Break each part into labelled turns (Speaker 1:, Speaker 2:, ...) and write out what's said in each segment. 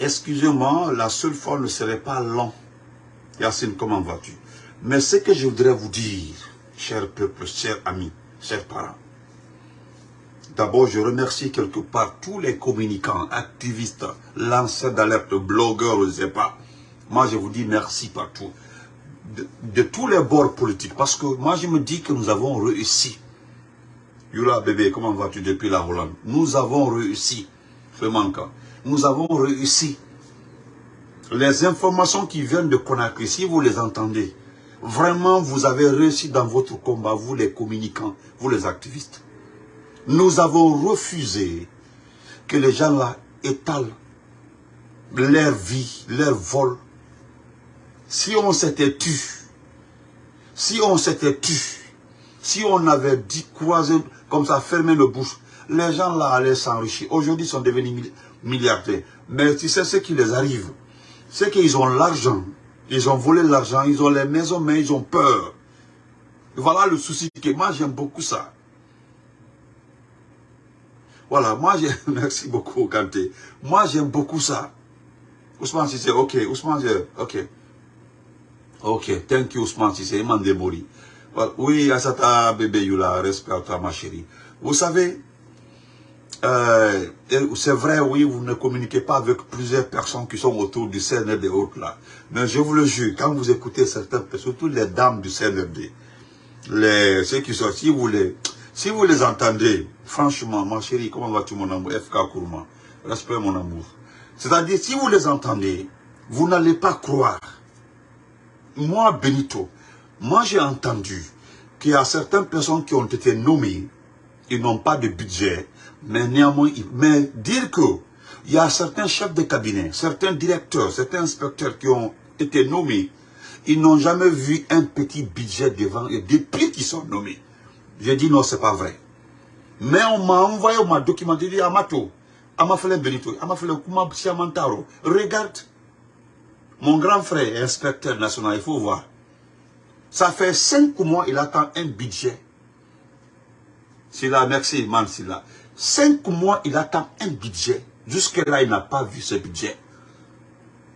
Speaker 1: excusez-moi, la seule fois ne serait pas long. Yacine, comment vas-tu? Mais ce que je voudrais vous dire, cher peuple, chers amis, chers parents, D'abord, je remercie quelque part tous les communicants, activistes, lanceurs d'alerte, blogueurs, je ne sais pas. Moi, je vous dis merci partout. De, tous les bords politiques. Parce que moi, je me dis que nous avons réussi. Yula, bébé, comment vas-tu depuis la Hollande? Nous avons réussi. Fremanka. Nous avons réussi. Les informations qui viennent de Conakry, si vous les entendez, vraiment, vous avez réussi dans votre combat, vous les communicants, vous les activistes. Nous avons refusé que les gens là étalent leur vie, leur vol. Si on s'était tu, si on s'était tu, si on avait dit croiser comme ça, fermer nos bouches, les gens là allaient s'enrichir. Aujourd'hui, ils sont devenus milliardaires. Mais tu sais ce qui les arrive? C'est qu'ils ont l'argent. Ils ont volé l'argent, ils ont les maisons, mais ils ont peur. Voilà le souci moi j'aime beaucoup ça. Voilà, moi, merci beaucoup, Kanté. Moi, j'aime beaucoup ça. Ousmane Sissé, ok. Ousmane, ok. Ok, thank you, Ousmane Sissé. Iman Demori. Voilà. Oui, Asata bébé Yula, respect à toi, ma chérie. Vous savez, euh, c'est vrai, oui, vous ne communiquez pas avec plusieurs personnes qui sont autour du CNRD autres là. Mais je vous le jure, quand vous écoutez certaines personnes, surtout les dames du CNRD, les, ceux qui sont, si vous les, si vous les entendez, franchement, ma chérie, comment vas-tu mon amour? FK Kourma, respect mon amour. C'est-à-dire, si vous les entendez, vous n'allez pas croire. Moi, Benito, moi j'ai entendu qu'il y a certaines personnes qui ont été nommées, ils n'ont pas de budget, mais néanmoins, mais dire que il y a certains chefs de cabinet, certains directeurs, certains inspecteurs qui ont été nommés, ils n'ont jamais vu un petit budget devant eux depuis qu'ils sont nommés. J'ai dit non, c'est pas vrai. Mais on m'a envoyé, on m'a documenté, dit Amato, Amafele Benito, Amafele Kuma Siamantaro, regarde, mon grand frère inspecteur national, il faut voir. Ça fait cinq mois, il attend un budget. C'est là, merci, man, c'est là. Cinq mois, il attend un budget. Jusque-là, il n'a pas vu ce budget.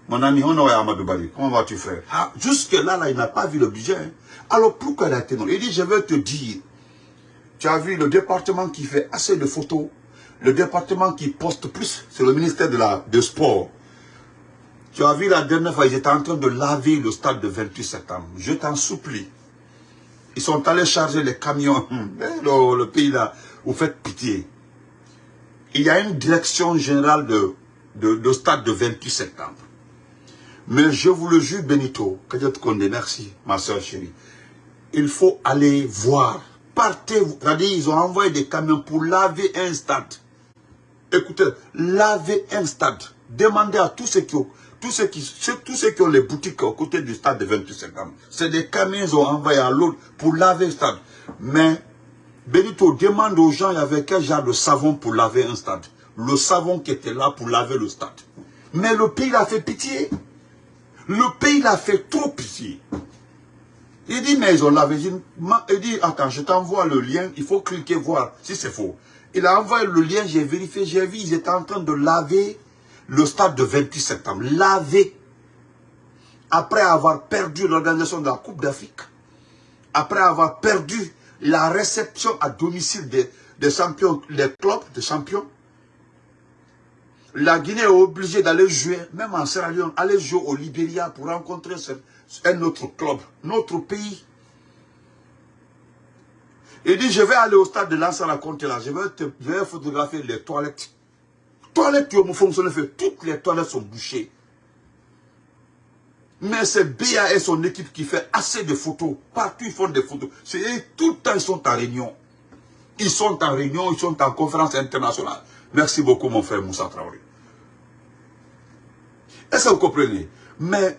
Speaker 1: Mon ami Honoré Amadou Bali, comment vas-tu, frère? Ah, Jusque-là, là, il n'a pas vu le budget. Hein. Alors, pourquoi il a été non Il dit, je veux te dire, tu as vu le département qui fait assez de photos, le département qui poste plus, c'est le ministère de la de sport. Tu as vu la dernière fois, ils étaient en train de laver le stade de 28 septembre. Je t'en supplie. Ils sont allés charger les camions. Le, le pays là, vous faites pitié. Il y a une direction générale de, de, de stade de 28 septembre. Mais je vous le jure, Benito, te connaisse, merci, ma soeur chérie. Il faut aller voir. Partez, ils ont envoyé des camions pour laver un stade. Écoutez, laver un stade. Demandez à tous ceux qui ont, tous ceux qui, tous ceux qui ont les boutiques aux côtés du stade de 28 septembre. C'est des camions qu'ils ont envoyé à l'autre pour laver le stade. Mais, Benito demande aux gens, il y avait quel genre de savon pour laver un stade. Le savon qui était là pour laver le stade. Mais le pays l'a fait pitié. Le pays l'a fait trop pitié. Il dit, mais ils ont lavé. Il dit, attends, je t'envoie le lien, il faut cliquer voir si c'est faux. Il a envoyé le lien, j'ai vérifié, j'ai vu, ils étaient en train de laver le stade de 28 septembre. Laver. Après avoir perdu l'organisation de la Coupe d'Afrique, après avoir perdu la réception à domicile des, des champions, les clubs de champions, la Guinée est obligée d'aller jouer, même en Sierra Leone, aller jouer au Libéria pour rencontrer un autre club, notre pays. Il dit, je vais aller au stade de Lansana Conte là, je vais, te, photographier les toilettes. Toilettes qui ont fonctionné, toutes les toilettes sont bouchées. Mais c'est BA et son équipe qui fait assez de photos. Partout, ils font des photos. Tout le temps, ils sont en réunion. Ils sont en réunion, ils sont en conférence internationale. Merci beaucoup, mon frère Moussa Traoré. Est-ce que vous comprenez? Mais,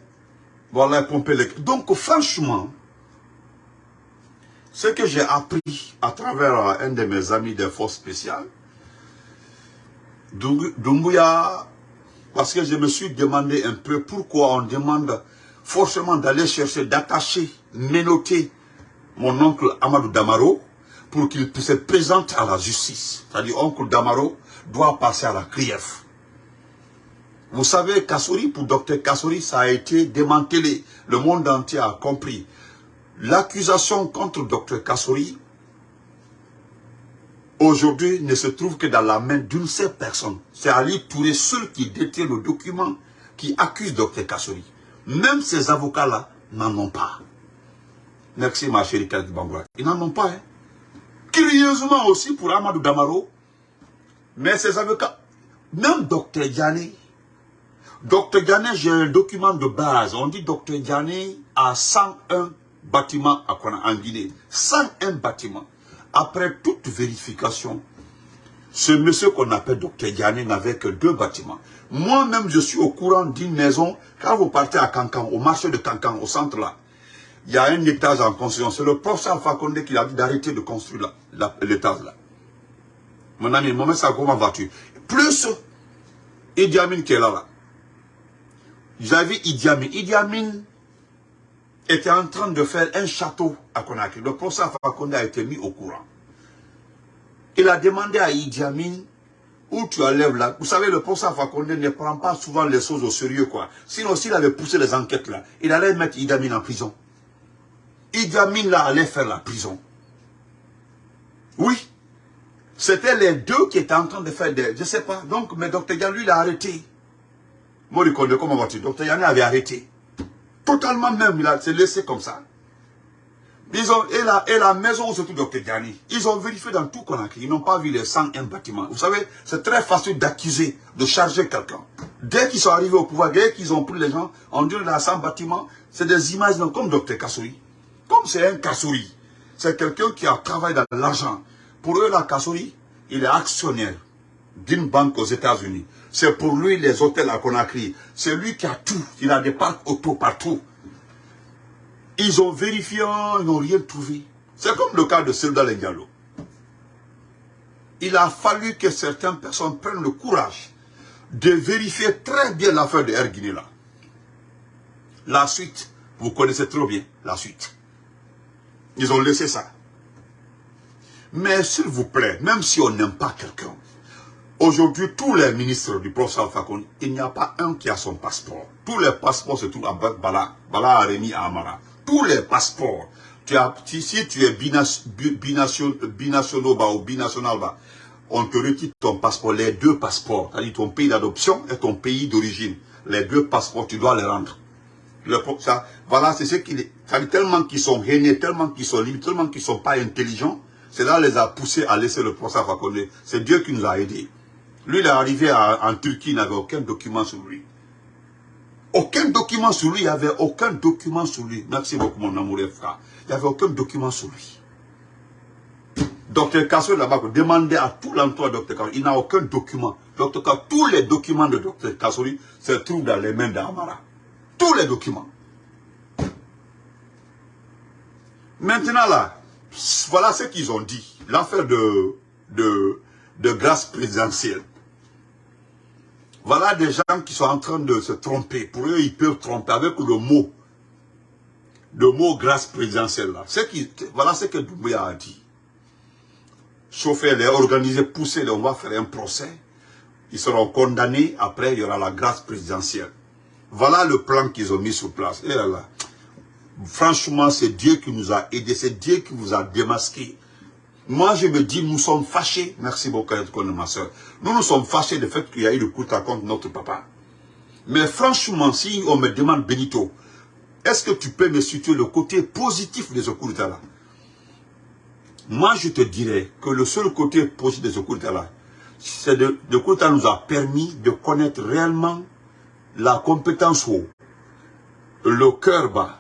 Speaker 1: voilà, pomper les... Donc, franchement, ce que j'ai appris à travers un de mes amis des forces spéciales, Dumbuya, parce que je me suis demandé un peu pourquoi on demande forcément d'aller chercher, d'attacher, ménoter mon oncle Amadou Damaro pour qu'il se présente à la justice. C'est-à-dire, oncle Damaro doit passer à la CRIEF. Vous savez, Kassouri, pour Dr Kassouri, ça a été démantelé. Le monde entier a compris. L'accusation contre Dr Kassouri, aujourd'hui, ne se trouve que dans la main d'une seule personne. C'est Ali Touré seul qui détient le document qui accuse Dr Kassouri. Même ces avocats-là n'en ont pas. Merci ma chérie Khalid. Ils n'en ont pas. Hein. Curieusement aussi pour Amadou Damaro, mais ces avocats, même Dr Diané, Dr Diané, j'ai un document de base. On dit Dr Diané a 101 bâtiments en Guinée. 101 bâtiments. Après toute vérification, ce monsieur qu'on appelle Dr Diané n'avait que deux bâtiments. Moi-même, je suis au courant d'une maison. Quand vous partez à Cancan, au marché de Cancan, au centre là, il y a un étage en construction. C'est le professeur Condé qui a dit d'arrêter de construire l'étage là. Mon ami, mon ça comment vas-tu? Plus Idi Amin qui est là. là. J'avais. Idi Amin était en train de faire un château à Conakry. Le professeur Condé a été mis au courant. Il a demandé à Idi Amin où tu enlèves là. Vous savez, le professeur Fakonde ne prend pas souvent les choses au sérieux, quoi. Sinon, s'il avait poussé les enquêtes là, il allait mettre Idi Amin en prison. Idi Amin là allait faire la prison. Oui. C'était les deux qui étaient en train de faire des... Je ne sais pas. Donc, mais Dr Yann, lui, il a arrêté. Moi, comment vas-tu? Dr Yann avait arrêté. Totalement même, il s'est laissé comme ça. Ils ont, et, la, maison où se trouve Dr Diani, ils ont vérifié dans tout Conakry. Ils n'ont pas vu les 101 bâtiments. Vous savez, c'est très facile d'accuser, de charger quelqu'un. Dès qu'ils sont arrivés au pouvoir, dès qu'ils ont pris les gens, on dit dans 100 bâtiments, c'est des images comme Dr Kassouri. Comme c'est un Kassouri, c'est quelqu'un qui a travaillé dans l'argent. Pour eux, la Kassouri, il est actionnaire d'une banque aux États-Unis. C'est pour lui les hôtels à Conakry. C'est lui qui a tout. Il a des parcs auto partout. Ils ont vérifié, ils n'ont rien trouvé. C'est comme le cas de Diallo. Il a fallu que certaines personnes prennent le courage de vérifier très bien l'affaire de Erguinela. La suite, vous connaissez trop bien la suite. Ils ont laissé ça. Mais s'il vous plaît, même si on n'aime pas quelqu'un, aujourd'hui, tous les ministres du professeur Fakon, il n'y a pas un qui a son passeport. Tous les passeports se trouvent à Bala, Bala Aremi à Amara tous les passeports. Tu as, si tu es binational, ou binational, on te retire ton passeport, les deux passeports, c'est-à-dire ton pays d'adoption et ton pays d'origine. Les deux passeports, tu dois les rendre. Le, ça, voilà, c'est ce qui, tellement qu'ils sont hainés, tellement qu'ils sont libres, tellement qu'ils ne sont pas intelligents, cela les a poussés à laisser le procès à C'est Dieu qui nous a aidés. Lui, il est arrivé en Turquie, il n'avait aucun document sur lui. Aucun document sur lui, il n'y avait aucun document sur lui. Merci beaucoup mon amour frère. Il n'y avait aucun document sur lui. Docteur Kassou là-bas, demandez à tout de Docteur Kassou, il n'a aucun document. Docteur Kassou, tous les documents de Docteur Kassou se trouvent dans les mains d'Amara. Tous les documents. Maintenant là, voilà ce qu'ils ont dit. L'affaire de, de, de grâce présidentielle. Voilà des gens qui sont en train de se tromper. Pour eux, ils peuvent tromper avec le mot. Le mot grâce présidentielle là. Qui, voilà ce que Doumbouya a dit. Chauffer les, organiser, pousser les, on va faire un procès. Ils seront condamnés. Après, il y aura la grâce présidentielle. Voilà le plan qu'ils ont mis sur place. Et là. Franchement, c'est Dieu qui nous a aidés. C'est Dieu qui vous a démasqué. Moi, je me dis, nous sommes fâchés. Merci beaucoup, ma soeur. Nous nous sommes fâchés du fait qu'il y a eu le coup contre notre papa. Mais franchement, si on me demande, Benito, est-ce que tu peux me situer le côté positif de ce coup d'état-là Moi, je te dirais que le seul côté positif de coup d'état-là, c'est que le coup d'état nous a permis de connaître réellement la compétence haut, le cœur bas,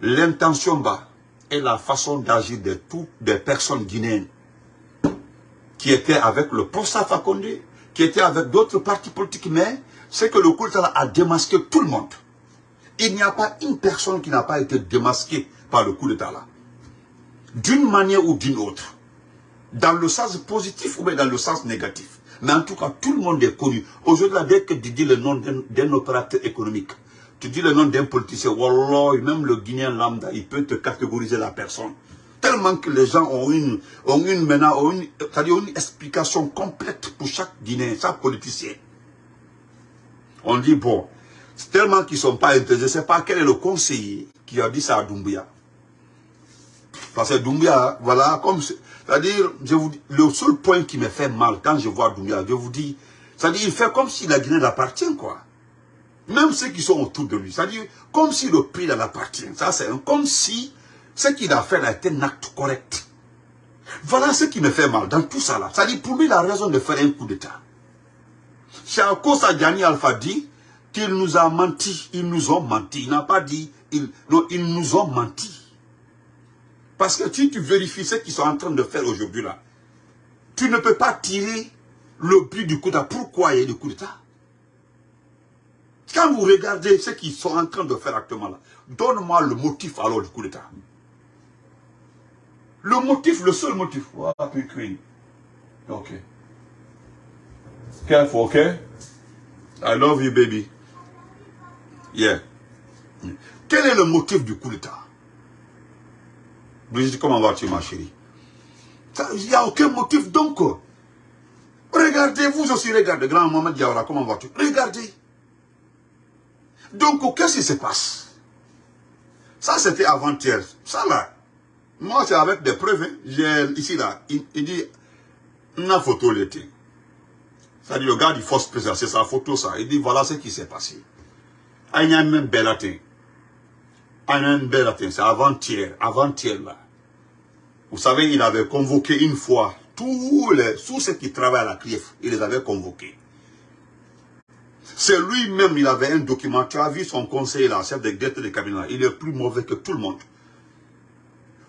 Speaker 1: l'intention bas, et la façon d'agir de toutes les personnes guinéennes qui étaient avec le professeur Fakonde, qui étaient avec d'autres partis politiques, mais c'est que le coup a démasqué tout le monde. Il n'y a pas une personne qui n'a pas été démasquée par le coup d'état là. D'une manière ou d'une autre. Dans le sens positif ou bien dans le sens négatif. Mais en tout cas, tout le monde est connu. Aujourd'hui, dès que dis le nom d'un opérateur économique, tu dis le nom d'un politicien, Wallah, même le Guinéen lambda, il peut te catégoriser la personne. Tellement que les gens ont une, ont une, ont une, une explication complète pour chaque Guinéen, chaque politicien. On dit, bon, tellement qu'ils ne sont pas intéressés, je ne sais pas quel est le conseiller qui a dit ça à Doumbia. Parce que Doumbia, voilà, comme... C'est-à-dire, je vous le seul point qui me fait mal quand je vois Doumbia, je vous dis, c'est-à-dire, il fait comme si la Guinée l'appartient, quoi. Même ceux qui sont autour de lui. C'est-à-dire, comme si le pays l'appartient. Ça, c'est comme si ce qu'il a fait a été un acte correct. Voilà ce qui me fait mal dans tout ça là. C'est-à-dire, pour lui, il a raison de faire un coup d'État. Chako Sadjani Alpha dit qu'il nous a menti. Ils nous ont menti. Il n'a pas dit, non, ils nous ont menti. Parce que si tu vérifies ce qu'ils sont en train de faire aujourd'hui là, tu ne peux pas tirer le but du coup d'État. Pourquoi il y a le coup d'État? Quand vous regardez ce qu'ils sont en train de faire actuellement là, donne-moi le motif alors du coup d'État. Le motif, le seul motif. Ok. Careful, okay? I love you, baby. Yeah. Quel est le motif du coup d'État? Brigitte, comment vas-tu, ma chérie? Il n'y a aucun motif, donc. Regardez, vous aussi, regardez. Grand Mohamed Diawara, comment vas-tu? Regardez. Donc, qu'est-ce qui se passe? Ça, c'était avant-hier. Ça, là, moi, c'est avec des preuves. Hein. J'ai ici, là, il, dit, une photo l'été. C'est-à-dire, le gars du force président, c'est sa photo, ça. Il dit, voilà ce qui s'est passé. Il y a même belle c'est avant-hier, avant-hier, là. Vous savez, il avait convoqué une fois tous, les, tous ceux qui travaillent à la CRIEF, il les avait convoqués. C'est lui-même, il avait un document. Tu as vu son conseiller, là, chef de directeur de cabinet, il est plus mauvais que tout le monde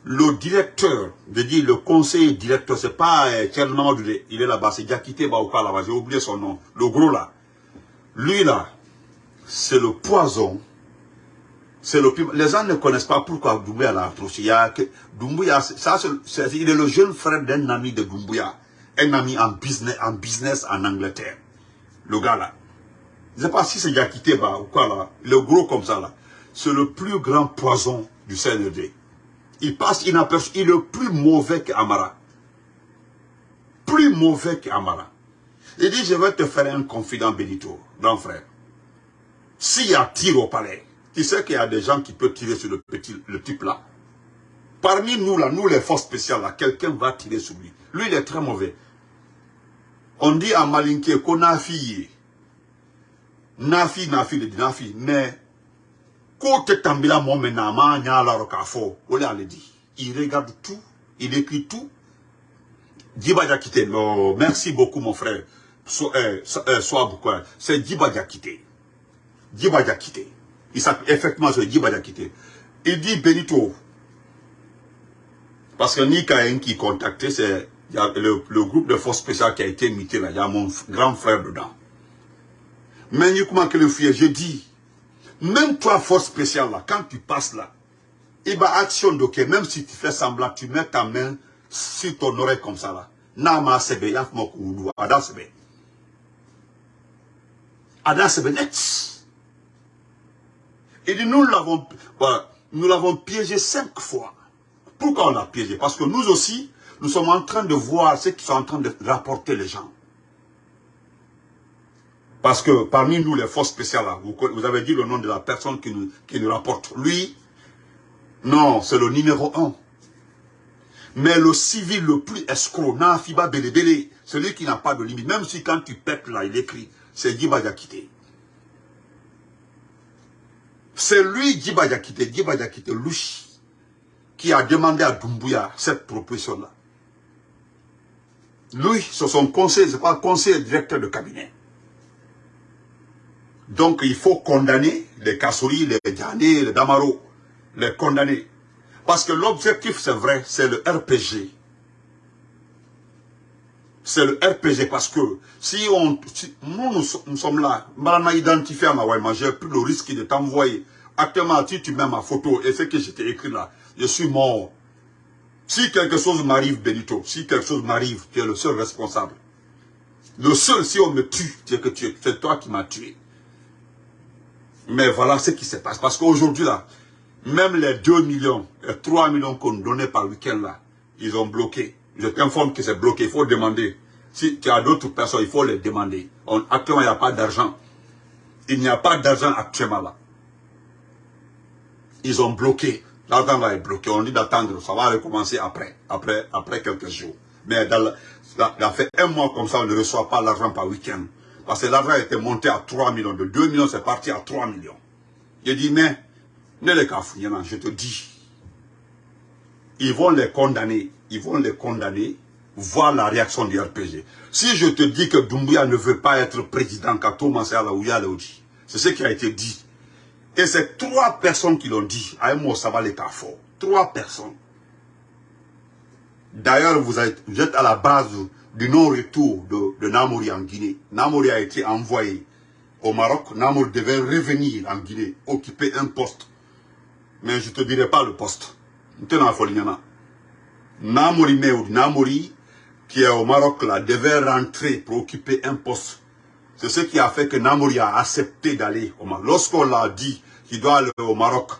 Speaker 1: le directeur, je dis le conseiller directeur, c'est pas euh, il est là-bas, c'est Diakité Baouka là-bas, j'ai oublié son nom, le gros là. Lui là, c'est le poison, le Les gens ne connaissent pas pourquoi Doumbouya l'a ça, il est le jeune frère d'un ami de Doumbouya, un ami en business, en business en Angleterre. Le gars là. Je ne sais pas si c'est Diakité ou quoi là, le gros comme ça là. C'est le plus grand poison du CND il passe inaperçu. Il est plus mauvais qu'Amara. Plus mauvais qu'Amara. Il dit, je vais te faire un confident Benito, grand frère. S'il y a tir au palais, tu sais qu'il y a des gens qui peuvent tirer sur le petit, le type là. Parmi nous là, nous les forces spéciales là, quelqu'un va tirer sur lui. Lui, il est très mauvais. On dit à Malinke qu'on a fille. Nafi, Nafi, il dit Nafi. Mais Côté Tambila Momenama, Nyala Rokafo, il regarde tout, il écrit tout. Diakité, non, merci beaucoup mon frère. So, euh, euh, soit c'est Djiba Diakité. Djiba Diakité. Il s'appelle effectivement c'est Djiba Diakité. Il dit Benito. Parce que Nika qui contacté, c'est le, le, groupe de forces spéciales qui a été imité là, il y a mon grand frère dedans. Mais je dis, même toi, force spéciale, là, quand tu passes là, il va action d'ok, même si tu fais semblant, tu mets ta main sur ton oreille comme ça là. Nama sebe, yaf mokou ada sebe. Ada sebe net. Il dit, nous l'avons, nous l'avons piégé cinq fois. Pourquoi on l'a piégé? Parce que nous aussi, nous sommes en train de voir ce qu'ils sont en train de rapporter les gens. Parce que parmi nous, les forces spéciales, vous, avez dit le nom de la personne qui nous, qui nous rapporte. Lui, non, c'est le numéro un. Mais le civil le plus escroc, Nafiba Belebele, celui qui n'a pas de limite, même si quand tu pètes là, il écrit, c'est Djiba Diakité. C'est lui, Djiba Diakité, Djiba Diakité, Louchi, qui a demandé à Doumbouya cette proposition-là. Lui, c'est son conseil, c'est pas conseil directeur de cabinet. Donc il faut condamner les Kassouri, les Djani, les Damaro, les condamner. Parce que l'objectif, c'est vrai, c'est le RPG. C'est le RPG parce que si on, nous, nous, sommes là, on a identifié à ma j'ai plus le risque de t'envoyer. Actuellement, si tu mets ma photo et ce que je t'ai écrit là, je suis mort. Si quelque chose m'arrive, Benito, si quelque chose m'arrive, tu es le seul responsable. Le seul, si on me tue, c'est toi qui m'as tué. Mais voilà ce qui se passe. Parce qu'aujourd'hui, là, même les 2 millions et 3 millions qu'on donnait par week-end, là, ils ont bloqué. Je t'informe que c'est bloqué. Il faut demander. Si tu as d'autres personnes, il faut les demander. actuellement, il n'y a pas d'argent. Il n'y a pas d'argent actuellement là. Ils ont bloqué. L'argent va être bloqué. On dit d'attendre. Ça va recommencer après. Après, après quelques jours. Mais dans il a fait un mois comme ça, on ne reçoit pas l'argent par week-end. Parce que l'argent était monté à 3 millions. De 2 millions, c'est parti à 3 millions. Il dit, mais, ne les cafouillons, je te dis. Ils vont les condamner. Ils vont les condamner. Voir la réaction du RPG. Si je te dis que Doumbouya ne veut pas être président, c'est ce qui a été dit. Et c'est trois personnes qui l'ont dit. Va les fort. Trois personnes. D'ailleurs, vous, êtes à la base du non-retour de, Namouri en Guinée. Namouri a été envoyé au Maroc. Namouri devait revenir en Guinée, occuper un poste. Mais je ne te dirai pas le poste. Namouri Namouri, qui est au Maroc, là, devait rentrer pour occuper un poste. C'est ce qui a fait que Namouri a accepté d'aller au Maroc. Lorsqu'on l'a dit qu'il doit aller au Maroc,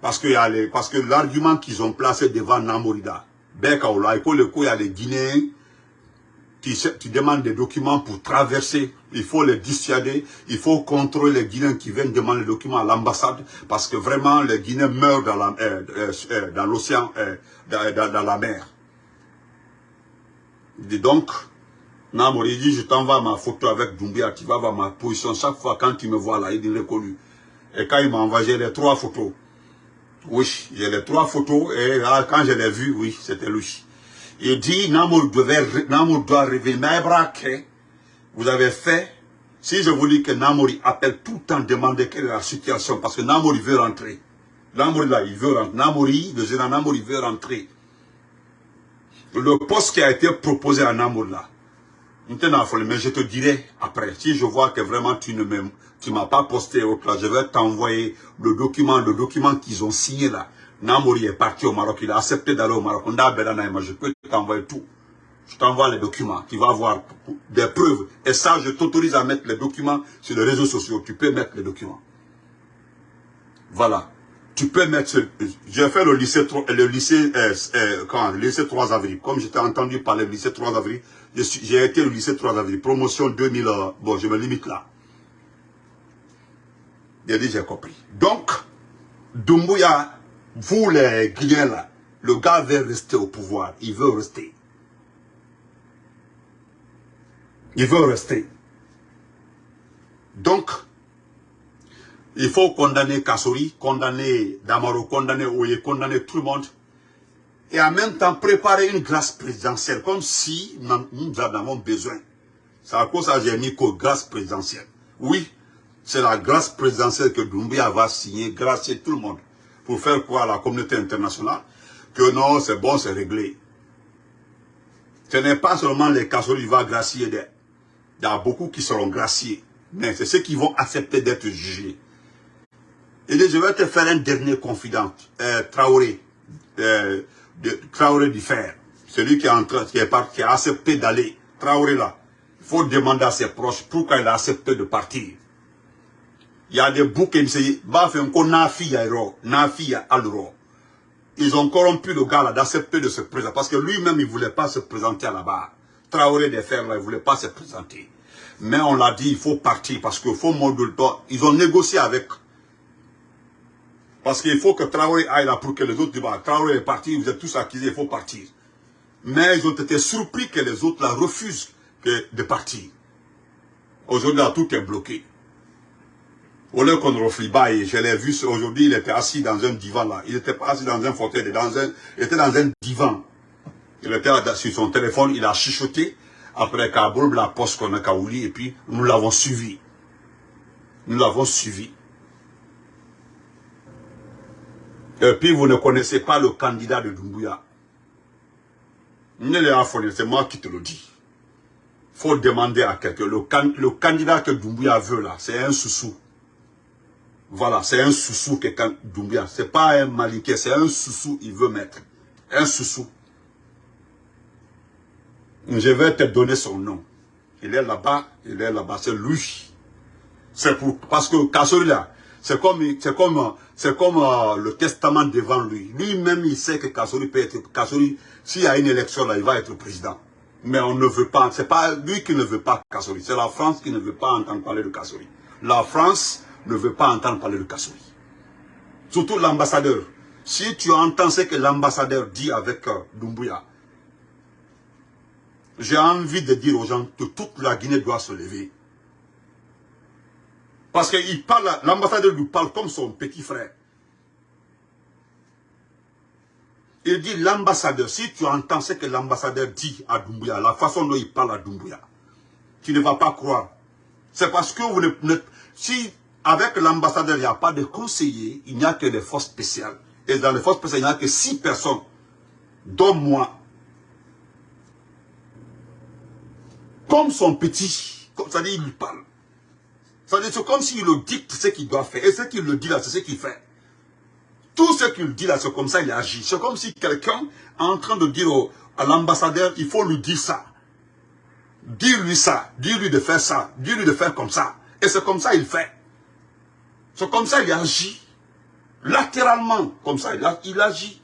Speaker 1: parce que, l'argument qu'ils ont placé devant Namourida, il y a des Guinéens qui, demandent des documents pour traverser. Il faut les dissuader. Il faut contrôler les Guinéens qui viennent demander des documents à l'ambassade. Parce que vraiment, les Guinéens meurent dans euh, euh, euh, l'océan, dans, la mer. Il dit donc, Namori dit, je t'envoie ma photo avec Doumbia, tu vas voir ma position. Chaque fois, quand tu me vois là, il dit reconnu. Et quand il m'a envoyé les trois photos, oui, j'ai les trois photos et quand je l'ai vu, oui, c'était lui. Il dit, Namour, doit révéler, que vous avez fait, si je vous dis que Namouri appelle tout le temps demander quelle est la situation, parce que Namouri veut rentrer. Namouri là, il veut rentrer. Namouri, le général Namouri veut rentrer. Le poste qui a été proposé à Namouri là, mais je te dirai après, si je vois que vraiment tu ne m'as pas posté autre je vais t'envoyer le document, le document qu'ils ont signé là. Namouri est parti au Maroc, il a accepté d'aller au Maroc. Je peux t'envoyer tout. Je t'envoie les documents, tu vas voir des preuves. Et ça, je t'autorise à mettre les documents sur les réseaux sociaux. Tu peux mettre les documents. Voilà. Tu peux mettre... J'ai fait le lycée, le lycée, euh, euh, quand, le lycée 3 avril. Comme j'étais entendu parler du lycée 3 avril, j'ai été au lycée 3 avril. Promotion 2000, euh, bon, je me limite là. J'ai dit, j'ai compris. Donc, Dumbuya, vous les Guinéens là, le gars veut rester au pouvoir. Il veut rester. Il veut rester. Donc, il faut condamner Kassori, condamner Damaro, condamner Oye, condamner tout le monde. Et en même temps préparer une grâce présidentielle, comme si nous en avons besoin. C'est à cause ça que j'ai mis grâce présidentielle. Oui, c'est la grâce présidentielle que Doumbia va signer, gracier tout le monde, pour faire quoi à la communauté internationale Que non, c'est bon, c'est réglé. Ce n'est pas seulement les casseroles qui vont gracier, il y a beaucoup qui seront graciés, mais c'est ceux qui vont accepter d'être jugés. Et je vais te faire un dernier confident, euh, Traoré, euh, Traoré du Fer, celui qui, est qui, est qui a accepté d'aller, Traoré là, il faut demander à ses proches pourquoi il a accepté de partir. Il y a des boucs qui ils ont corrompu le gars là d'accepter de se présenter parce que lui-même il voulait pas se présenter à la barre. Traoré des fers là il voulait pas se présenter. Mais on l'a dit il faut partir parce qu'il faut moduler ils ont négocié avec parce qu'il faut que Traoré aille là pour que les autres disent Traoré est parti vous êtes tous accusés il faut partir mais ils ont été surpris que les autres là refusent de partir aujourd'hui tout est bloqué au lieu qu'on et je l'ai vu aujourd'hui, il était assis dans un divan là. Il n'était pas assis dans un fauteuil, il était dans un divan. Il était sur son téléphone, il a chuchoté. Après Kaboul, la poste qu'on a Kaouli, et puis nous l'avons suivi. Nous l'avons suivi. Et puis vous ne connaissez pas le candidat de Doumbouya. C'est moi qui te le dis. faut demander à quelqu'un. Le, candidat que Doumbouya veut là, c'est un sous-sous. Voilà, c'est un sous-sous que Doumbia. C'est pas un maliquet, c'est un sous-sous il veut mettre. Un sous-sous. Je vais te donner son nom. Il est là-bas, il est là-bas, c'est lui. C'est pour, parce que Kassori là, c'est comme, c'est comme, c'est comme euh, le testament devant lui. Lui-même, il sait que Kassori peut être, Kassori, s'il y a une élection là, il va être président. Mais on ne veut pas, c'est pas lui qui ne veut pas Kassori, c'est la France qui ne veut pas entendre parler de Kassori. la France ne veut pas entendre parler de Kassouri. Surtout l'ambassadeur. Si tu entends ce que l'ambassadeur dit avec euh, Dumbuya, j'ai envie de dire aux gens que toute la Guinée doit se lever. Parce que l'ambassadeur lui parle comme son petit frère. Il dit l'ambassadeur, si tu entends ce que l'ambassadeur dit à Doumbouya, la façon dont il parle à Doumbouya, tu ne vas pas croire. C'est parce que vous ne, si avec l'ambassadeur il n'y a pas de conseiller, il n'y a que des forces spéciales. Et dans les forces spéciales, il n'y a que six personnes, dont moi. Comme son petit, comme ça dit, il lui parle. C'est comme s'il le dicte ce qu'il doit faire. Et ce qu'il le dit là, c'est ce qu'il fait. Tout ce qu'il dit là, c'est comme ça il agit. C'est comme si quelqu'un est en train de dire à l'ambassadeur, il faut lui dire ça. Dis-lui ça, dis-lui de faire ça, dis-lui de faire comme ça. Et c'est comme ça il fait. C'est comme ça il agit. Latéralement, comme ça, il, agit.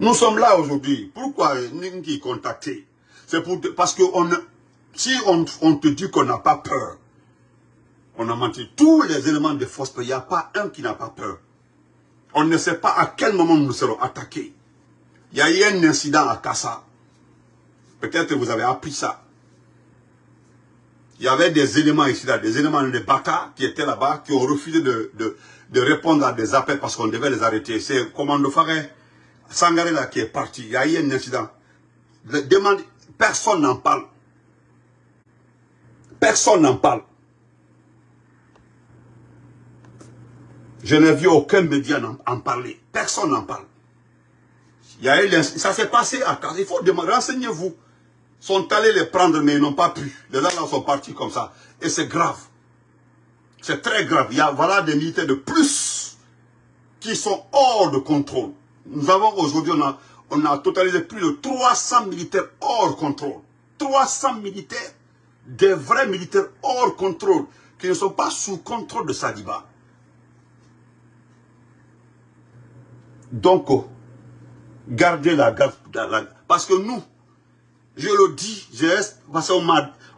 Speaker 1: Nous sommes là aujourd'hui. Pourquoi Ningi contacté C'est pour parce que on, si on te dit qu'on n'a pas peur, on a menti. Tous les éléments de force, il n'y a pas un qui n'a pas peur. On ne sait pas à quel moment nous serons attaqués. Il y a eu un incident à Kassa. Peut-être que vous avez appris ça. Il y avait des éléments ici, là, des éléments de Baka qui étaient là-bas, qui ont refusé de, de, répondre à des appels parce qu'on devait les arrêter. C'est Commando Faré, Sangaré là qui est parti. Il y a eu un incident. demande, personne n'en parle. Personne n'en parle. Je n'ai vu aucun média en, parler. Personne n'en parle. Ça s'est passé à Il faut demander, renseignez-vous. Ils sont allés les prendre, mais ils n'ont pas pu. Les gens sont partis comme ça. Et c'est grave. C'est très grave. Il y a voilà des militaires de plus qui sont hors de contrôle. Nous avons aujourd'hui, on on a totalisé plus de 300 militaires hors contrôle. 300 militaires, des vrais militaires hors contrôle, qui ne sont pas sous contrôle de Sadiba. Donc, gardez la garde. Parce que nous, je le dis, parce qu'on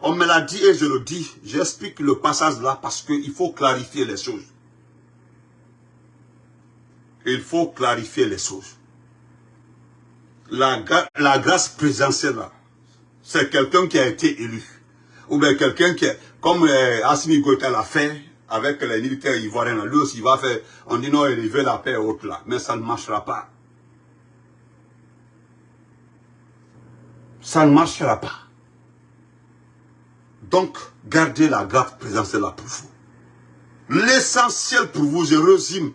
Speaker 1: on me l'a dit et je le dis, j'explique le passage là parce qu'il faut clarifier les choses. Il faut clarifier les choses. La, la grâce présidentielle c'est quelqu'un qui a été élu. Ou bien quelqu'un qui, est, comme euh, Assimi l'a fait, avec les militaires ivoiriens, lui aussi, il va faire, on dit non, il veut la paix autre là, mais ça ne marchera pas. Ça ne marchera pas. Donc, gardez la grave présence là pour vous. L'essentiel pour vous, je résume,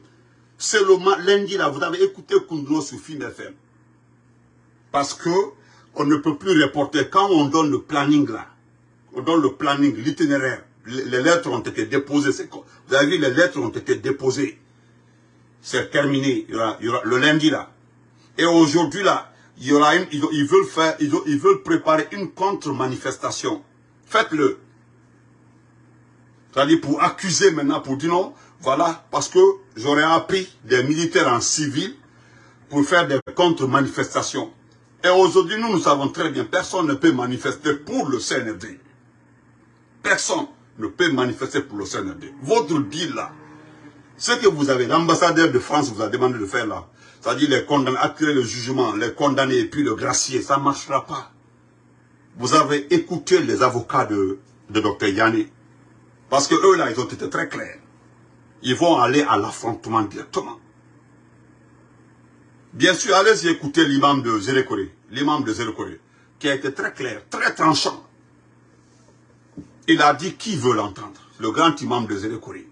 Speaker 1: c'est le lundi là, vous avez écouté Kundro sur Film FM. Parce que on ne peut plus reporter quand on donne le planning là. On donne le planning, l'itinéraire les lettres ont été déposées. Vous avez vu, les lettres ont été déposées. C'est terminé. Il y, aura, le lundi là. Et aujourd'hui là, il y aura une, ils, veulent faire, ils, veulent préparer une contre-manifestation. Faites-le. C'est-à-dire pour accuser maintenant, pour dire non, voilà, parce que j'aurais appris des militaires en civil pour faire des contre-manifestations. Et aujourd'hui, nous, nous savons très bien, personne ne peut manifester pour le CNFD. Personne ne peut manifester pour le CNRD. Votre deal là, ce que vous avez, l'ambassadeur de France vous a demandé de faire là, c'est-à-dire les condamner, attirer le jugement, les condamner et puis le gracier, ça ne marchera pas. Vous avez écouté les avocats de, de Dr Yanni. Parce que eux là, ils ont été très clairs. Ils vont aller à l'affrontement directement. Bien sûr, allez-y écouter l'imam de Zélékoré, l'imam de Zélékoré, qui a été très clair, très tranchant. Il a dit qui veut l'entendre? Le grand imam de Zélékouri.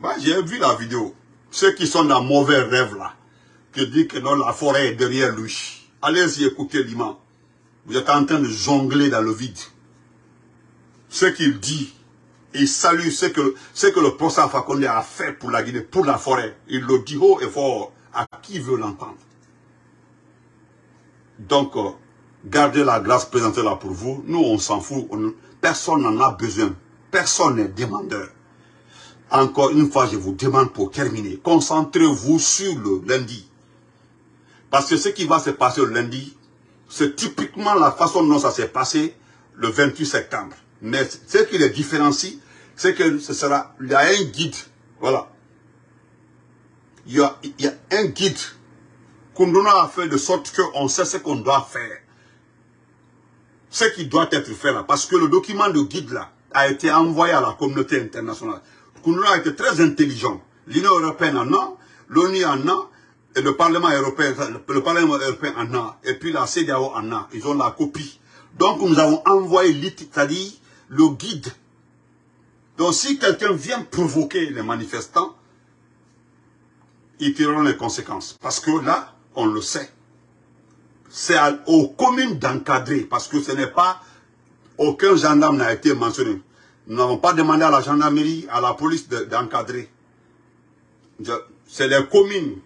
Speaker 1: Moi, j'ai vu la vidéo. Ceux qui sont dans mauvais rêve là, qui disent que non, la forêt est derrière lui. Allez-y écouter l'imam. Vous êtes en train de jongler dans le vide. Ce qu'il dit, il salue ce que, ce que le professeur Fakonde a fait pour la Guinée, pour la forêt. Il le dit haut et fort à qui veut l'entendre. Donc, euh, gardez la grâce présentée là pour vous. Nous, on s'en fout. Personne n'en a besoin. Personne n'est demandeur. Encore une fois, je vous demande pour terminer, concentrez-vous sur le lundi. Parce que ce qui va se passer le lundi, c'est typiquement la façon dont ça s'est passé le 28 septembre. Mais ce qui les différencie, c'est que ce sera, il y a un guide, voilà. Il y a, un guide qu'on a fait de sorte qu'on sait ce qu'on doit faire. Ce qui doit être fait là. Parce que le document de guide là a été envoyé à la communauté internationale. Kunduna a été très intelligent. L'Union européenne en a, l'ONU en a, et le Parlement européen, le Parlement européen en a, et puis la CDAO en a. Ils ont la copie. Donc nous avons envoyé c'est-à-dire le guide. Donc si quelqu'un vient provoquer les manifestants, ils tireront les conséquences. Parce que là, on le sait. C'est aux communes d'encadrer, parce que ce n'est pas, aucun gendarme n'a été mentionné. Nous n'avons pas demandé à la gendarmerie, à la police d'encadrer. c'est les communes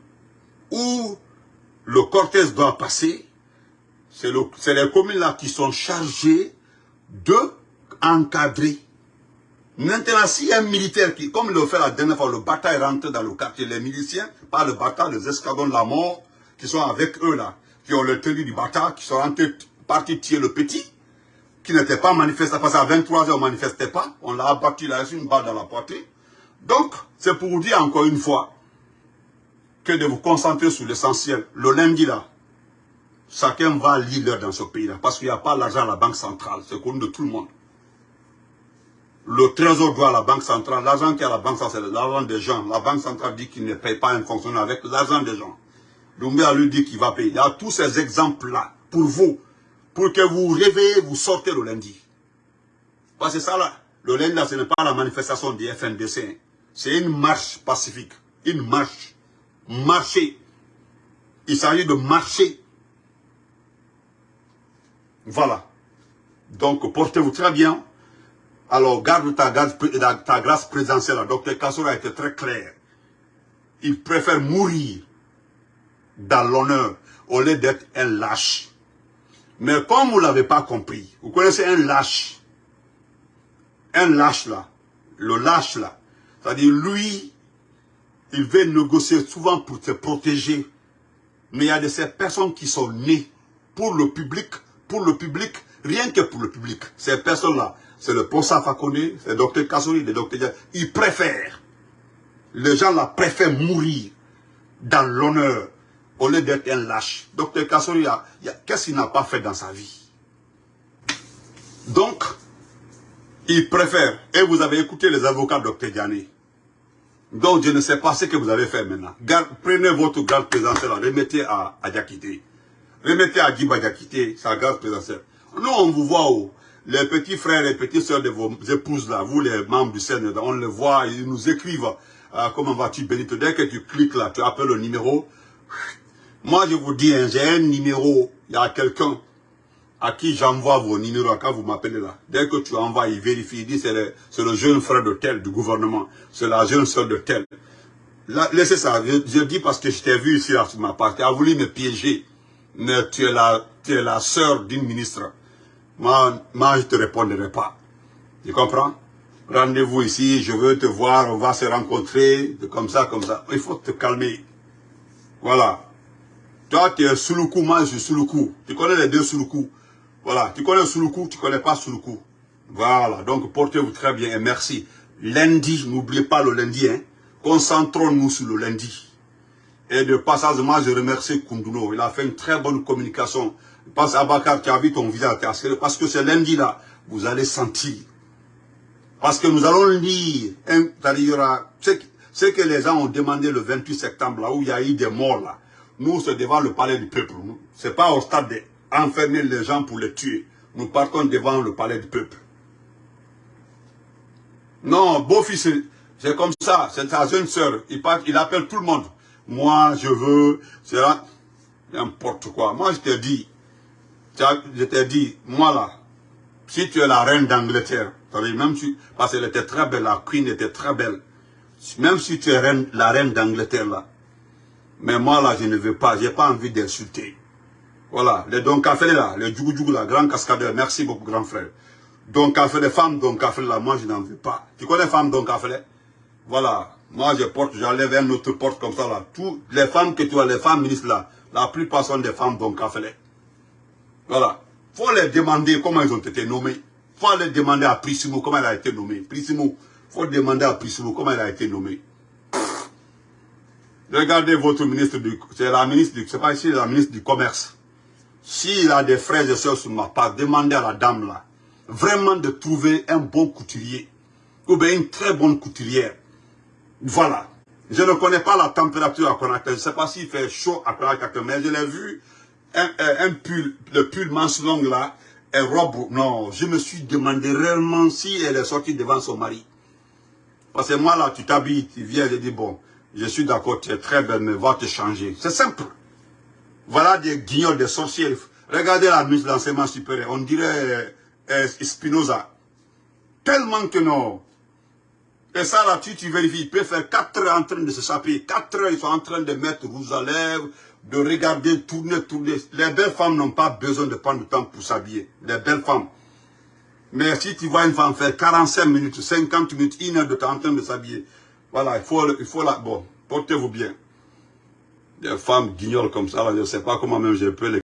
Speaker 1: où le cortège doit passer. C'est les communes là qui sont chargées de encadrer. Maintenant, s'il y a un militaire qui, comme le fait la dernière fois, le bataille rentre dans le quartier, les miliciens, pas le bataille, les escadrons de la mort, qui sont avec eux là, qui ont le tenue du bataille, qui sont rentrés, partis tuer le petit, qui n'était pas manifesté, parce qu'à 23h on ne manifestait pas, on l'a abattu, il a reçu une balle dans la poitrine. Donc, c'est pour vous dire encore une fois, que de vous concentrer sur l'essentiel. Le lundi là, chacun va lire dans ce pays là, parce qu'il n'y a pas l'argent à la banque centrale, c'est connu de tout le monde. Le trésor doit à la banque centrale. L'argent qui est à la banque centrale, c'est l'argent des gens. La banque centrale dit qu'il ne paye pas un fonctionnaire avec l'argent des gens. Doumbia lui dit qu'il va payer. Il y a tous ces exemples-là pour vous, pour que vous réveillez, vous sortez le lundi. Parce que ça là, le lundi là, ce n'est pas la manifestation du FNDC. C'est une marche pacifique. Une marche. Marcher. Il s'agit de marcher. Voilà. Donc, portez-vous très bien. Alors, garde ta, grâce présidentielle. Docteur Kassor a été très clair. Il préfère mourir dans l'honneur au lieu d'être un lâche. Mais comme vous ne l'avez pas compris, vous connaissez un lâche. Un lâche là. Le lâche là. C'est-à-dire, lui, il veut négocier souvent pour se protéger. Mais il y a de ces personnes qui sont nées pour le public, pour le public, rien que pour le public. Ces personnes-là, c'est le professeur Fakone, c'est le docteur Kassouri, le docteur Ils préfèrent, les gens là préfèrent mourir dans l'honneur au lieu d'être un lâche. Docteur Kassouri, qu'est-ce qu'il n'a pas fait dans sa vie? Donc, il préfère, et vous avez écouté les avocats Dr Diané. Donc, je ne sais pas ce que vous avez fait maintenant. prenez votre garde présidentielle, remettez à, à Remettez à Djiba Diakité sa garde présidentielle. Nous, on vous voit où les petits frères et petites soeurs de vos épouses là, vous les membres du Seigneur, on les voit, ils nous écrivent, euh, comment vas-tu Benito, dès que tu cliques là, tu appelles le numéro. Moi je vous dis, hein, j'ai un numéro, il y a quelqu'un à qui j'envoie vos numéros quand vous m'appelez là. Dès que tu envoies, il vérifie, il dit c'est le, jeune frère de tel du gouvernement, c'est la jeune soeur de tel. laissez ça, je, dis parce que je t'ai vu ici là sur ma part, tu as voulu me piéger, mais tu es la, tu es d'une ministre moi, moi je ne te répondrai pas. Tu comprends? Rendez-vous ici, je veux te voir, on va se rencontrer, comme ça, comme ça. Il faut te calmer. Voilà. Toi, tu es sous le coup, moi je suis sous le coup. Tu connais les deux sous le coup. Voilà. Tu connais sous le coup, tu connais pas sous le coup. Voilà. Donc, portez-vous très bien et merci. Lundi, n'oubliez pas le lundi. Hein. Concentrons-nous sur le lundi. Et de passage, moi, je remercie Kunduno. Il a fait une très bonne communication Pense à Bakar, tu as vu ton visage parce que c'est lundi là, vous allez sentir. Parce que nous allons lire, ce que les gens ont demandé le 28 septembre, là où il y a eu des morts là, nous c'est devant le palais du peuple. C'est pas au stade d'enfermer les gens pour les tuer. Nous partons devant le palais du peuple. Non, beau-fils, c'est comme ça, c'est sa jeune soeur, il, il appelle tout le monde. Moi, je veux, c'est n'importe quoi. Moi, je te dis, je t'ai dit, moi là, si tu es la reine d'Angleterre, même si, parce qu'elle était très belle, la queen était très belle, même si tu es reine, la reine d'Angleterre là, mais moi là, je ne veux pas, j'ai pas envie d'insulter. Voilà, les Don Café là, les Djougou là, grand cascadeur, merci beaucoup grand frère. Don Café, les femmes Don Café là, moi je n'en veux pas. Tu connais les femmes Don Café Voilà, moi je porte, j'enlève un autre porte comme ça là. Toutes les femmes que tu as, les femmes ministres là, la plupart sont des femmes Don Café. Voilà. faut les demander comment ils ont été nommés. faut les demander à Prissimo comment il a été nommé. Prissimo, faut demander à Prissimo comment il a été nommé. Regardez votre ministre du... C'est la ministre du... C'est pas ici la ministre du Commerce. S'il a des frères et soeurs sur ma part, demandez à la dame là, vraiment de trouver un bon couturier, ou bien une très bonne couturière. Voilà. Je ne connais pas la température à Conakry, je ne sais pas s'il fait chaud à Conakry, mais je l'ai vu, un, un, pull, le pull manche longue là, et robe, non, je me suis demandé réellement si elle est sortie devant son mari. Parce que moi là, tu t'habilles, tu viens, je dis bon, je suis d'accord, tu es très belle, mais va te changer. C'est simple. Voilà des guignols, des sorciers. Regardez la ministre de l'enseignement supérieur. On dirait euh, Spinoza. Tellement que non. Et ça, là, tu, tu vérifies. Il peut faire 4 heures en train de se saper. 4 heures, ils sont en train de mettre rouge à lèvres, de regarder, tourner, tourner. Les belles femmes n'ont pas besoin de prendre du temps pour s'habiller. Les belles femmes. Mais si tu vois une femme faire 45 minutes, 50 minutes, une heure de temps en train de s'habiller, voilà, il faut, il faut la... Bon, portez-vous bien des femmes guignols comme ça, je ne sais pas comment même je peux les